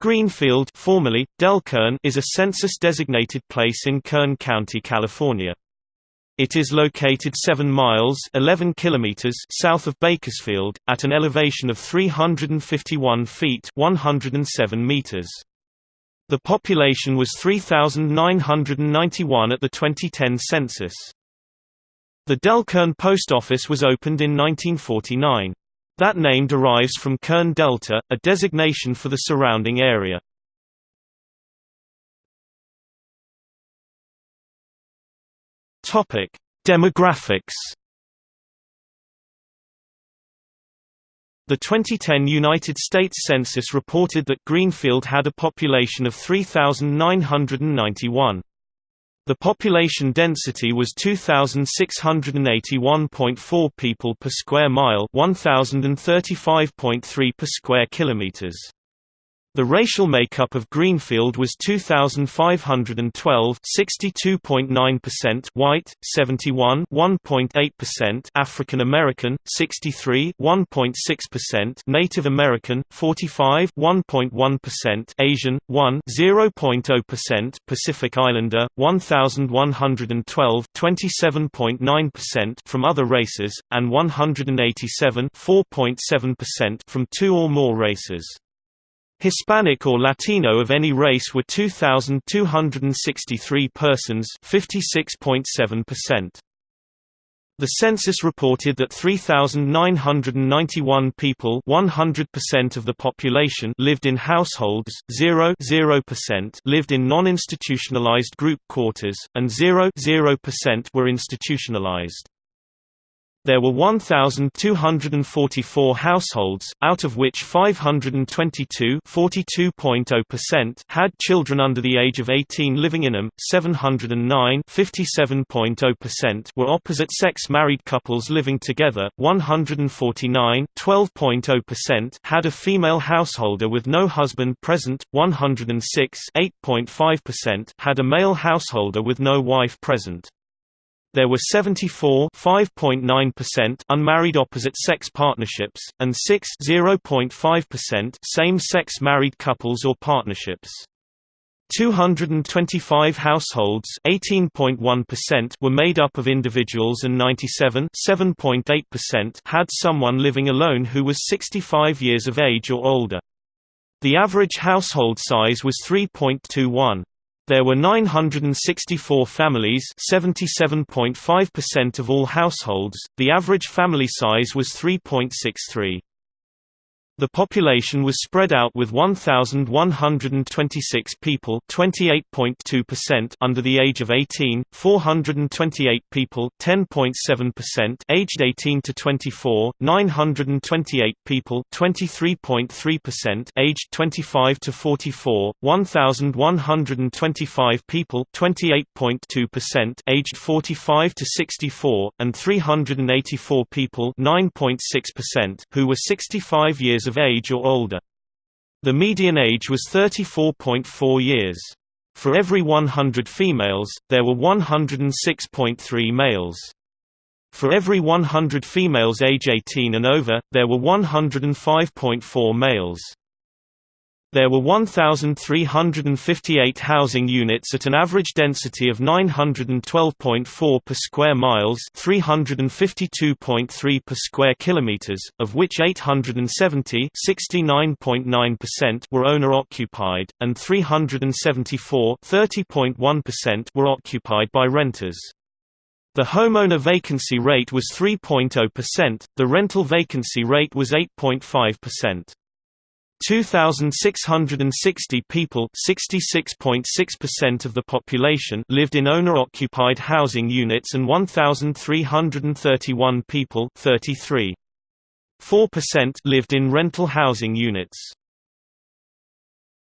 Greenfield formerly, Delkern is a census-designated place in Kern County, California. It is located 7 miles 11 kilometers south of Bakersfield, at an elevation of 351 feet 107 meters. The population was 3,991 at the 2010 census. The Delkern Post Office was opened in 1949. That name derives from Kern Delta, a designation for the surrounding area. Topic: Demographics. The 2010 United States Census reported that Greenfield had a population of 3,991. The population density was 2681.4 people per square mile, 1035.3 per square kilometers. The racial makeup of Greenfield was 2512 62.9% white, 71 1.8% African American, 63 1.6% Native American, 45 1.1% Asian, 1 0.0% Pacific Islander, 1112 27.9% from other races, and 187 4.7% from two or more races. Hispanic or Latino of any race were 2,263 persons 56.7%. The census reported that 3,991 people 100% of the population lived in households, 0 0% lived in non-institutionalized group quarters, and 0 0% were institutionalized. There were 1,244 households, out of which 522 had children under the age of 18 living in them, 709 were opposite-sex married couples living together, 149 had a female householder with no husband present, 106 had a male householder with no wife present. There were 74 unmarried opposite-sex partnerships, and 6 same-sex married couples or partnerships. 225 households were made up of individuals and 97 had someone living alone who was 65 years of age or older. The average household size was 3.21. There were 964 families 77.5% of all households, the average family size was 3.63. The population was spread out with 1,126 people under the age of 18, 428 people aged 18 to 24, 928 people aged 25 to 44, 1,125 people aged 45 to 64, and 384 people who were 65 years of age or older. The median age was 34.4 years. For every 100 females, there were 106.3 males. For every 100 females age 18 and over, there were 105.4 males. There were 1,358 housing units at an average density of 912.4 per square miles 352.3 per square kilometers, of which 870 were owner-occupied, and 374 were occupied by renters. The homeowner vacancy rate was 3.0%, the rental vacancy rate was 8.5%. 2,660 people (66.6% of the population) lived in owner-occupied housing units and 1,331 people (33.4%) lived in rental housing units.